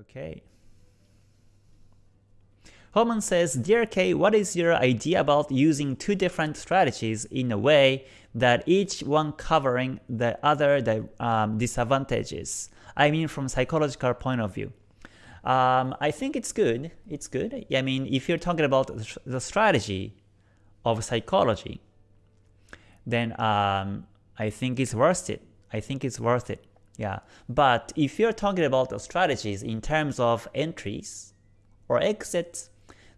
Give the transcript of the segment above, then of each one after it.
Okay. Holman says, Dear K, what is your idea about using two different strategies in a way that each one covering the other the, um, disadvantages? I mean from psychological point of view. Um, I think it's good. It's good. I mean, if you're talking about the strategy of psychology, then um, I think it's worth it. I think it's worth it. Yeah. But if you're talking about the strategies in terms of entries or exits,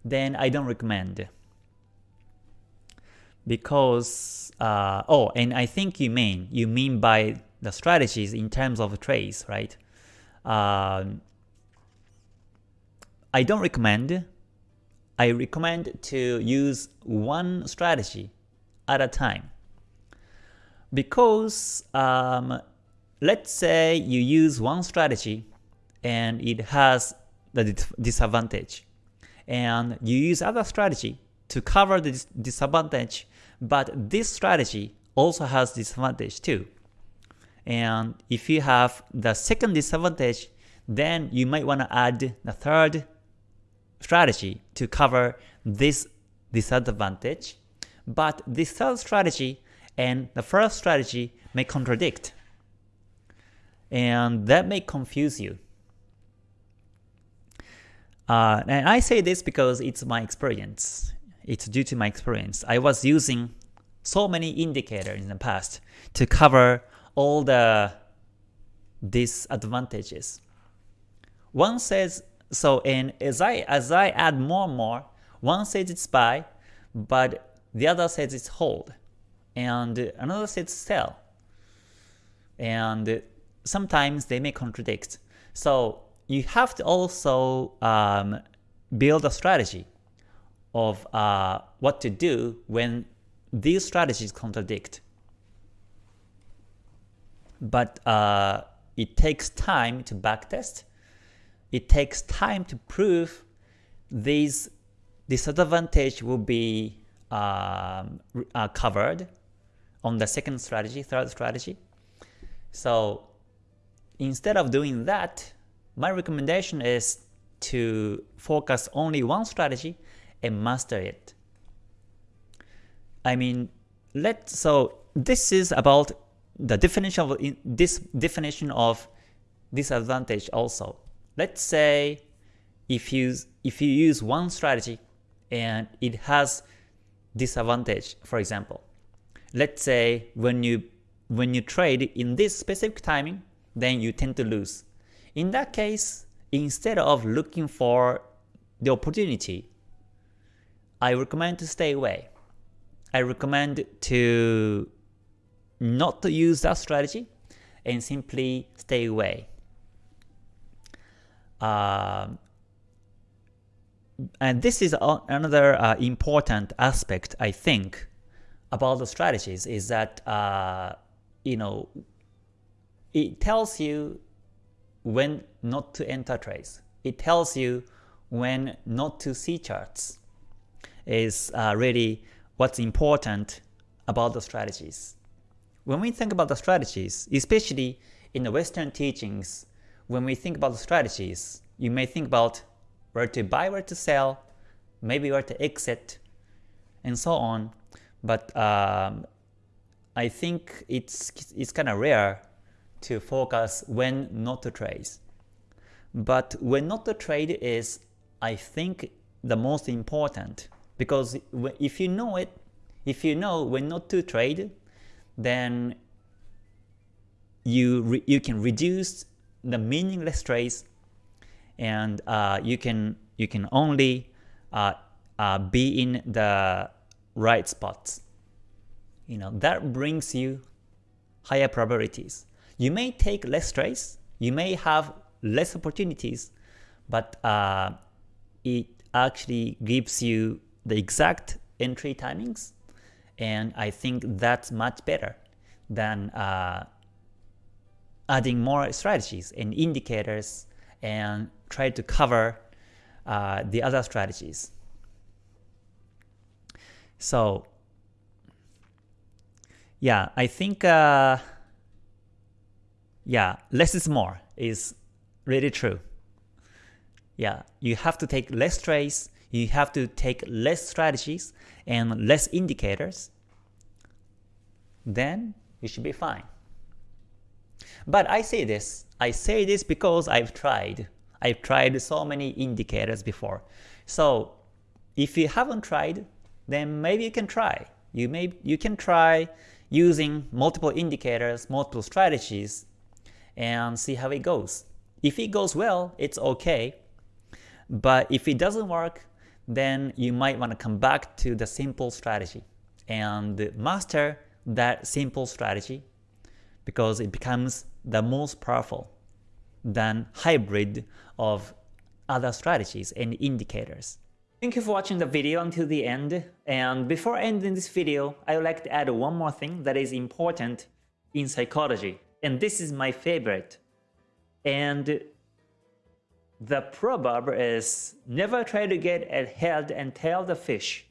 then I don't recommend. Because, uh, oh, and I think you mean, you mean by the strategies in terms of trades, right? Um, I don't recommend. I recommend to use one strategy at a time. Because um, let's say you use one strategy and it has the disadvantage and you use other strategy to cover the dis disadvantage, but this strategy also has disadvantage too. And if you have the second disadvantage, then you might want to add the third strategy to cover this disadvantage. But this third strategy and the first strategy may contradict. And that may confuse you. Uh, and I say this because it's my experience. It's due to my experience. I was using so many indicators in the past to cover all the disadvantages. One says so, and as I as I add more and more, one says it's buy, but the other says it's hold, and another says sell, and sometimes they may contradict. So you have to also um, build a strategy of uh, what to do when these strategies contradict. But uh, it takes time to backtest. It takes time to prove these disadvantage will be um, uh, covered on the second strategy, third strategy. So instead of doing that, my recommendation is to focus only one strategy and master it. I mean, let so this is about the definition of this definition of disadvantage also. Let's say if you if you use one strategy and it has disadvantage, for example. Let's say when you when you trade in this specific timing, then you tend to lose. In that case, instead of looking for the opportunity, I recommend to stay away. I recommend to not to use that strategy and simply stay away. Uh, and this is another uh, important aspect, I think, about the strategies is that uh, you know it tells you when not to enter trades. It tells you when not to see charts is uh, really what's important about the strategies. When we think about the strategies, especially in the Western teachings, when we think about the strategies, you may think about where to buy, where to sell, maybe where to exit, and so on. But um, I think it's it's kind of rare to focus when not to trade. But when not to trade is, I think, the most important because if you know it, if you know when not to trade, then you you can reduce the meaningless trades, and uh, you can you can only uh, uh, be in the right spots. You know that brings you higher probabilities. You may take less trades, you may have less opportunities, but uh, it actually gives you the exact entry timings, and I think that's much better than uh, adding more strategies and indicators and try to cover uh, the other strategies. So yeah, I think uh, yeah, less is more is really true. yeah, you have to take less trades, you have to take less strategies and less indicators, then you should be fine. But I say this, I say this because I've tried. I've tried so many indicators before. So if you haven't tried, then maybe you can try. You may you can try using multiple indicators, multiple strategies, and see how it goes. If it goes well, it's okay. But if it doesn't work, then you might want to come back to the simple strategy and master that simple strategy because it becomes the most powerful than hybrid of other strategies and indicators. Thank you for watching the video until the end, and before ending this video, I would like to add one more thing that is important in psychology, and this is my favorite. And the proverb is, never try to get a head and tail the fish,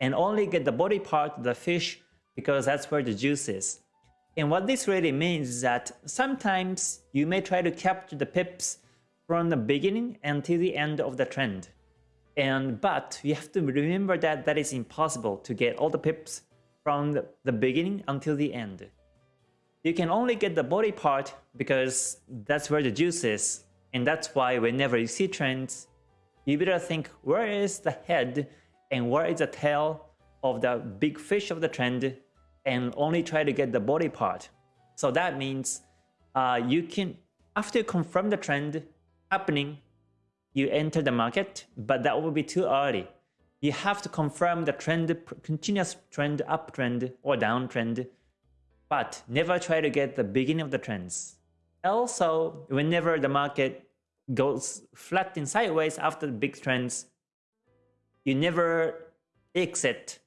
and only get the body part of the fish because that's where the juice is. And what this really means is that sometimes you may try to capture the pips from the beginning until the end of the trend. And but you have to remember that that is impossible to get all the pips from the, the beginning until the end. You can only get the body part because that's where the juice is. And that's why whenever you see trends, you better think where is the head and where is the tail of the big fish of the trend and only try to get the body part. So that means uh, you can, after you confirm the trend happening, you enter the market, but that will be too early. You have to confirm the trend, continuous trend, uptrend or downtrend, but never try to get the beginning of the trends. Also, whenever the market goes flat and sideways after the big trends, you never exit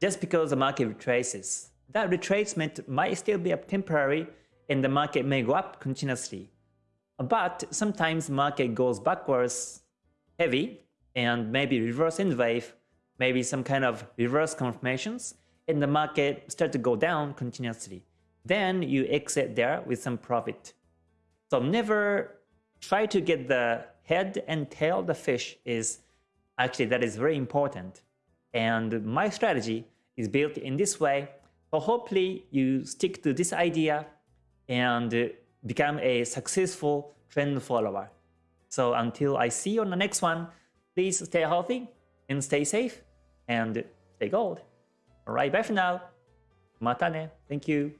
just because the market retraces. That retracement might still be up temporary and the market may go up continuously. But sometimes market goes backwards heavy and maybe reverse in wave, maybe some kind of reverse confirmations, and the market start to go down continuously. Then you exit there with some profit. So never try to get the head and tail the fish is actually that is very important. And my strategy is built in this way. So hopefully you stick to this idea and become a successful trend follower. So until I see you on the next one, please stay healthy and stay safe and stay gold. Alright, bye for now. Mata ne. Thank you.